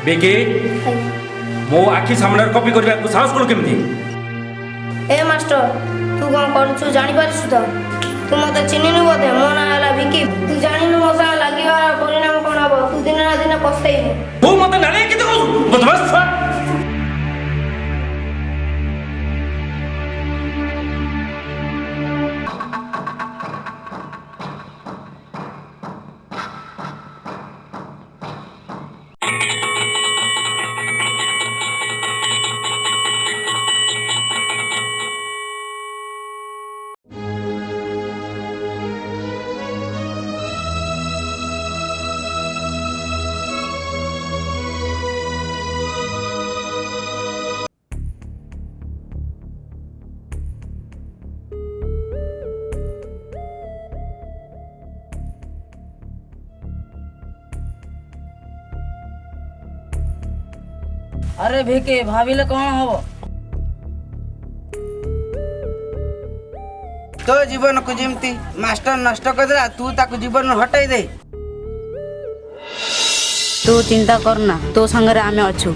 Beke, akhir mau a a m s बेके मो आखि स ा म a n कपी करने क a साहस कलु केमी ହେ ମାଷ୍ଟର ତୁ କ'ଣ କରୁଛୁ ଜାଣିପାରୁଛୁ ତ ତୁ ମୋତେ ଚିହ୍ନିନୁ ବୋଧେ ମୋ ନାଁ ହେଲା ବିକି ତୁ ଜାଣିନୁ ମୋ ସାଙ୍ଗେ ଲାଗିବାର ପରିଣାମ କ'ଣ ହବ ତୁ ଦିନ ନା ଦିନ ପସ୍ତେଇବୁ ତୁ ମୋତେ ନାଳି କେତେ କହୁଛୁ ଆରେ ଭିକି ଭାବିଲେ କ'ଣ ହବ ତୋ ଜୀବନକୁ ଯେମିତି ମାଷ୍ଟର ନଷ୍ଟ କରିଦେଲା ତୁ ତାକୁ ଜୀବନରୁ ହଟେଇ ଦେ ତୁ ଚିନ୍ତା କରନା ତୋ ସାଙ୍ଗରେ ଆମେ ଅଛୁ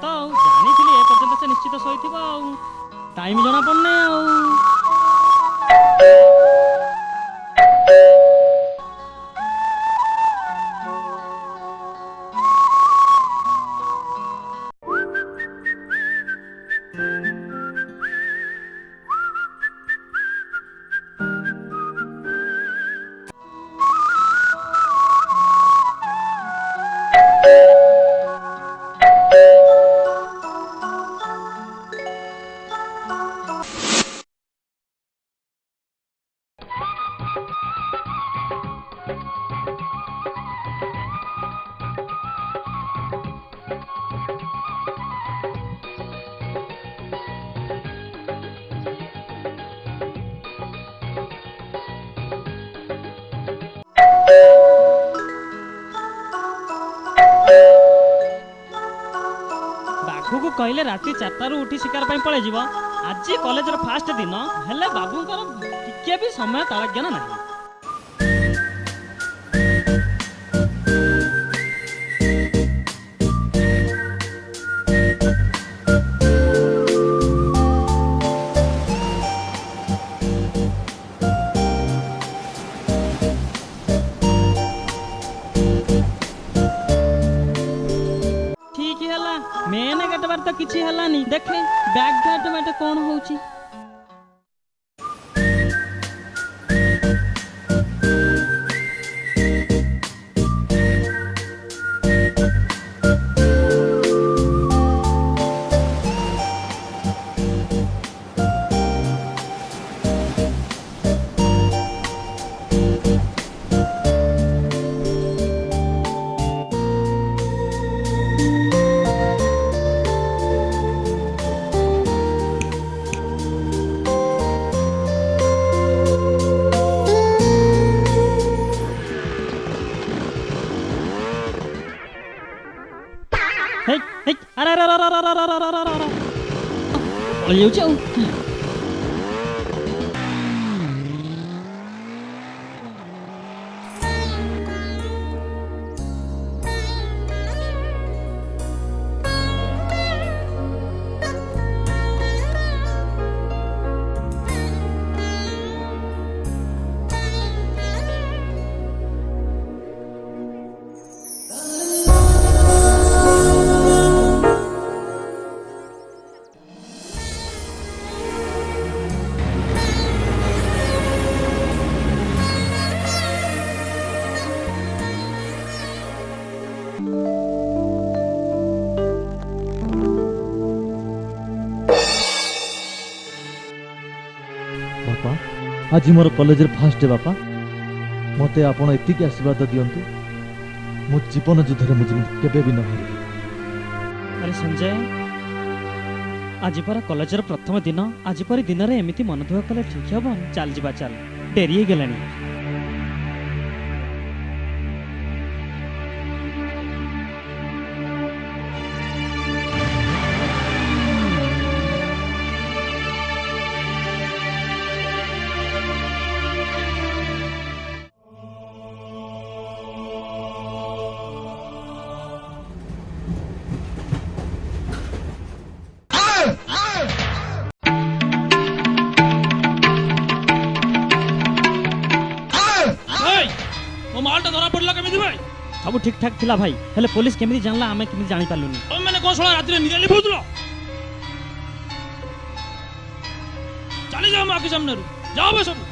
ତ ଆଉ ଜାଣିଥିଲି ଏ ପର୍ଯ୍ୟନ୍ତ ସେ ନିଶ୍ଚିତ ଶୋଇଥିବ ଆଉ ଟାଇମ୍ ଜଣାପଡ଼ୁନି ଆଉ ଟିକେ ରାତି ଚାରିଟାରୁ ଉଠି ଶିକାର ପାଇଁ ପଳେଇଯିବ ଆଜି କଲେଜର ଫାଷ୍ଟ ଦିନ ହେଲେ ବାବୁଙ୍କର ଟିକେ ବି ସମୟ ତାଳଜ୍ଞାନ ନାହିଁ ବାଟ କ'ଣ ହେଉଛି Olha you tio. আজ মোর কলেজের ফার্স্ট ডে বাপা মতো আপনার এতিকি আশীর্বাদ দিও মো জীবন যুদ্ধে মু কেবে বি নহারি আরে সঞ্জয় আজ পর কলেজের প্রথম দিন আজ পরি দিনরে এমিতি মন দুঃখ কলে ঠিক হব চাল যা চাল ডেরি হয়ে ঠিকঠাক ଥିଲା ଭାଇ ହେଲେ ପୋଲିସ କେମିତି ଜାଣିଲା ଆମେ କେମିତି ଜାଣିପାରିଲୁନି ତମେମାନେ କ'ଣ ଶଳା ରାତିରେ ନିରାଲି ବୁଝୁଥିଲ ଚାଲିଯାଅ ମୋ ଆଖି ସାମ୍ନାରୁ ଯାଅ ବେ ସବୁ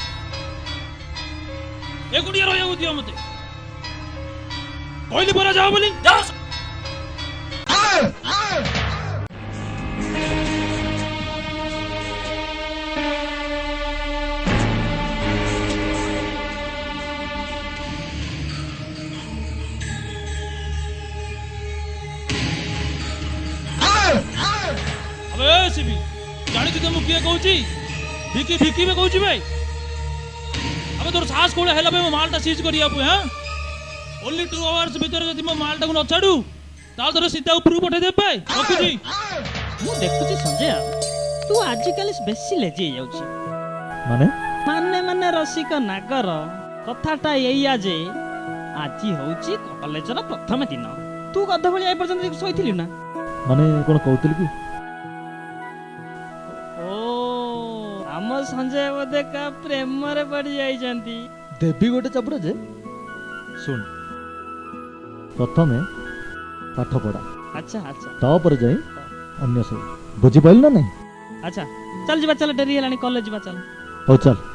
ଏକୁଟିଆ ରହିବାକୁ ଦିଅ ମୋତେ କହିଲି ପରା ଯାଅ ବୋଲି ଯାଅ ভিকি ভিকি বে কହୁଛି বে আবে তোর সাহস কোলে হেলা বে মালটা সিজ করিয়া পু হ্যাঁ ওনলি 2 আওয়ার্স ভিতরে যদি মো মালটা কো নছাড়ু তাহলে তোর সিধা উপরু পঠে দেবে রখুছি মু দেখুছি সঞ্জয় তু আজকাল বেশি লেজি যাচ্ছি মানে মানে মানে রসিক নাগর কথাটা এইয়া যে আজি হচ্ছে কলেজর প্রথম দিন তু গধ ভাই এ পর্যন্ত শোইলি না মানে কোন কৌতিল কি ଭଞ୍ଜା ବୋଧେ କା ପ୍ରେମରେ ପଡି ଯାଇଛନ୍ତି ଦେବି ଗୋଟେ ଚାପୁଡ଼ା ଯେ ଶୁଣ ପ୍ରଥମେ ପାଠ ପଢା ଆଚ୍ଛା ଆଚ୍ଛା ତାପରେ ଯାଇ ଅନ୍ୟ ସବୁ ବୁଝିପାରିଲୁ ନା ନାହିଁ ଆଚ୍ଛା ଚାଲ ଯିବା ଚାଲ ଡେରି ହେଲାଣି କଲେଜ ଯିବା ଚାଲ ହଉ ଚାଲ